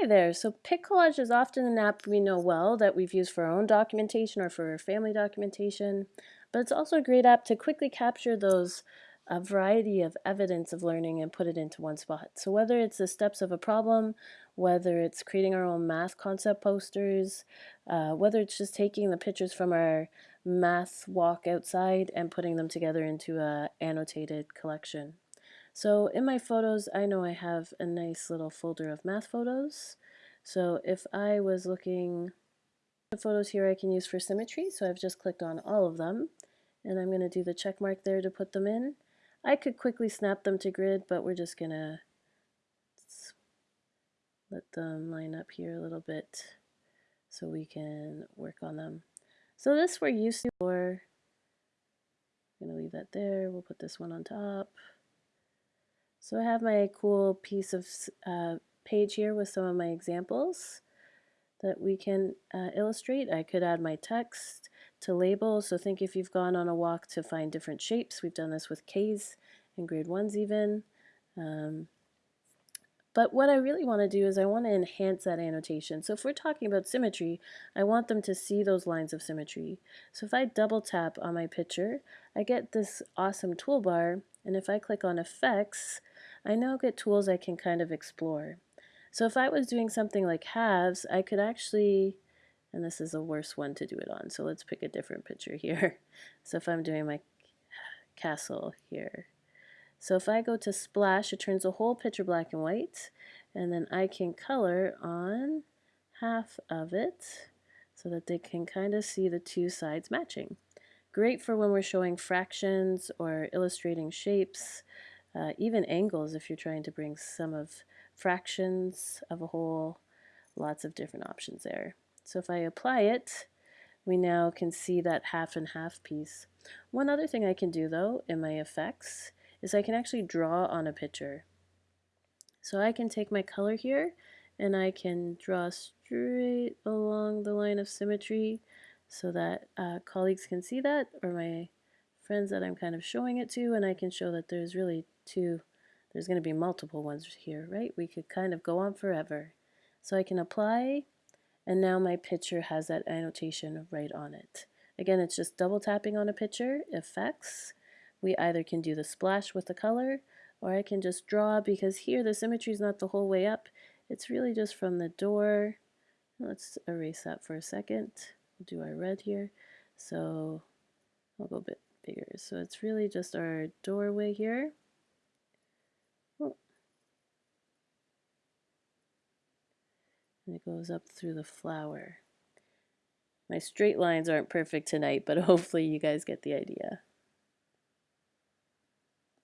Hi there. So PicCollage is often an app we know well that we've used for our own documentation or for family documentation, but it's also a great app to quickly capture those a variety of evidence of learning and put it into one spot. So whether it's the steps of a problem, whether it's creating our own math concept posters, uh, whether it's just taking the pictures from our math walk outside and putting them together into a annotated collection. So in my photos, I know I have a nice little folder of math photos. So if I was looking the photos here I can use for symmetry, so I've just clicked on all of them, and I'm going to do the check mark there to put them in. I could quickly snap them to grid, but we're just going to let them line up here a little bit so we can work on them. So this we're used to for, I'm going to leave that there, we'll put this one on top. So I have my cool piece of uh, page here with some of my examples that we can uh, illustrate. I could add my text to label, so think if you've gone on a walk to find different shapes. We've done this with K's in grade ones even. Um, but what I really want to do is I want to enhance that annotation. So if we're talking about symmetry, I want them to see those lines of symmetry. So if I double tap on my picture, I get this awesome toolbar, and if I click on effects, I now get tools I can kind of explore. So if I was doing something like halves, I could actually, and this is a worse one to do it on, so let's pick a different picture here. So if I'm doing my castle here. So if I go to splash, it turns the whole picture black and white, and then I can color on half of it so that they can kind of see the two sides matching. Great for when we're showing fractions or illustrating shapes uh, even angles if you're trying to bring some of fractions of a whole, lots of different options there. So if I apply it, we now can see that half and half piece. One other thing I can do though in my effects is I can actually draw on a picture. So I can take my color here and I can draw straight along the line of symmetry so that uh, colleagues can see that or my friends that I'm kind of showing it to and I can show that there's really two, there's going to be multiple ones here, right? We could kind of go on forever. So I can apply and now my picture has that annotation right on it. Again, it's just double tapping on a picture, effects. We either can do the splash with the color or I can just draw because here the symmetry is not the whole way up. It's really just from the door. Let's erase that for a second. We'll do our red here. So I'll go a bit. So it's really just our doorway here. Oh. And it goes up through the flower. My straight lines aren't perfect tonight, but hopefully you guys get the idea.